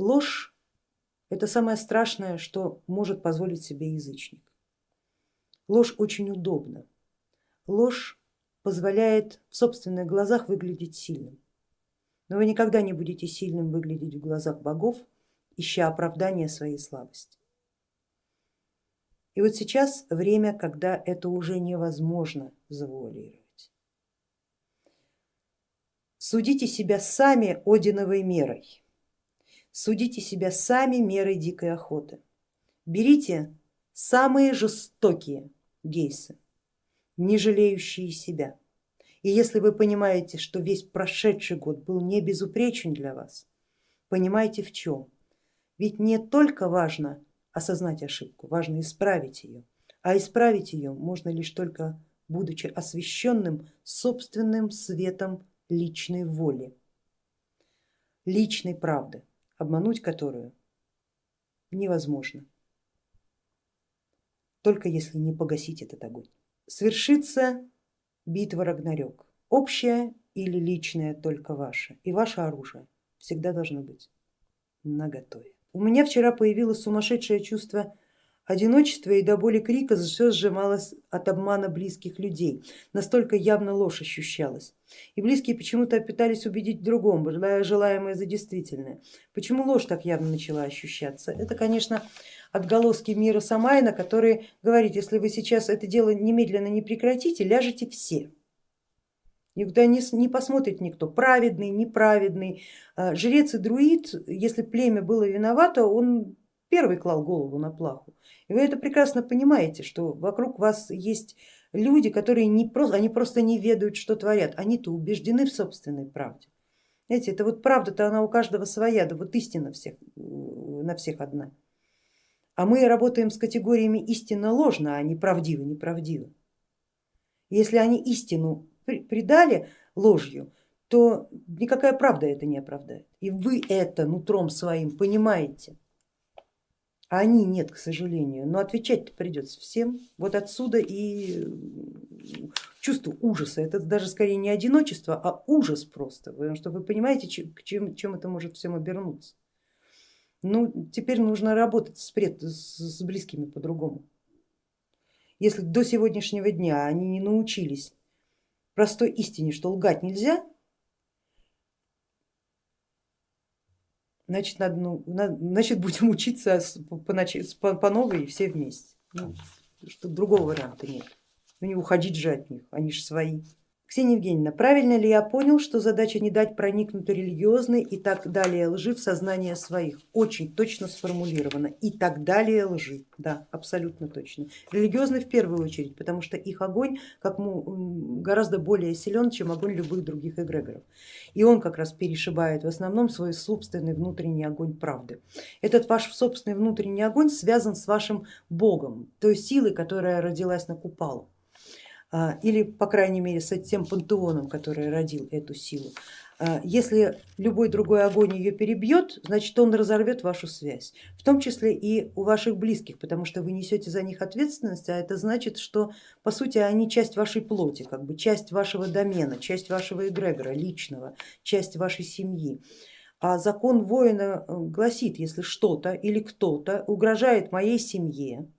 Ложь это самое страшное, что может позволить себе язычник. Ложь очень удобна. Ложь позволяет в собственных глазах выглядеть сильным. Но вы никогда не будете сильным выглядеть в глазах богов, ища оправдания своей слабости. И вот сейчас время, когда это уже невозможно завуалировать. Судите себя сами Одиновой мерой, судите себя сами мерой дикой охоты. Берите самые жестокие гейсы, не жалеющие себя. И если вы понимаете, что весь прошедший год был не безупречен для вас, понимаете в чем. Ведь не только важно осознать ошибку, важно исправить ее, а исправить ее можно лишь только будучи освещенным собственным светом личной воли, личной правды, обмануть которую невозможно, только если не погасить этот огонь. Свершится битва Рагнарёк, общая или личная только ваша, и ваше оружие всегда должно быть наготове. У меня вчера появилось сумасшедшее чувство одиночества и до боли крика все сжималось от обмана близких людей, настолько явно ложь ощущалась. И близкие почему-то пытались убедить в другом, желая желаемое за действительное. Почему ложь так явно начала ощущаться? Это, конечно, отголоски мира Самайна, который говорит, если вы сейчас это дело немедленно не прекратите, ляжете все. Никуда не, не посмотрит никто, праведный, неправедный. А, жрец и друид, если племя было виновато, он первый клал голову на плаху. И вы это прекрасно понимаете, что вокруг вас есть люди, которые не просто, они просто не ведают, что творят, они-то убеждены в собственной правде. Знаете, это вот правда-то она у каждого своя, да вот истина всех, на всех одна. А мы работаем с категориями истинно ложно, а не правдиво, неправдиво. Если они истину предали ложью, то никакая правда это не оправдает. И вы это нутром своим понимаете, а они нет, к сожалению. Но отвечать придется всем. Вот отсюда и чувство ужаса. Это даже скорее не одиночество, а ужас просто, потому что вы понимаете, чем, чем это может всем обернуться. Ну, теперь нужно работать с, пред, с близкими по-другому. Если до сегодняшнего дня они не научились простой истине, что лгать нельзя, значит, надо, ну, значит будем учиться по, по, по новой все вместе. Ну, что другого варианта нет. Ну не уходить же от них, они же свои. Ксения Евгеньевна, правильно ли я понял, что задача не дать проникнуть религиозной и так далее лжи в сознание своих? Очень точно сформулировано. И так далее лжи, да, абсолютно точно. Религиозный в первую очередь, потому что их огонь как гораздо более силен, чем огонь любых других эгрегоров. И он как раз перешибает в основном свой собственный внутренний огонь правды. Этот ваш собственный внутренний огонь связан с вашим богом, той силой, которая родилась на Купалу. А, или по крайней мере с тем пантеоном, который родил эту силу. А, если любой другой огонь ее перебьет, значит он разорвет вашу связь, в том числе и у ваших близких, потому что вы несете за них ответственность, а это значит, что по сути они часть вашей плоти, как бы часть вашего домена, часть вашего эгрегора личного, часть вашей семьи. А закон воина э, гласит, если что-то или кто-то угрожает моей семье,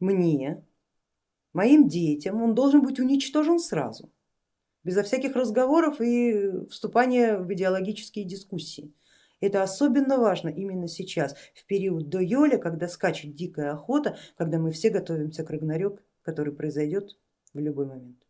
мне, моим детям, он должен быть уничтожен сразу, безо всяких разговоров и вступания в идеологические дискуссии. Это особенно важно именно сейчас, в период до Йоля, когда скачет дикая охота, когда мы все готовимся к Рагнарёк, который произойдет в любой момент.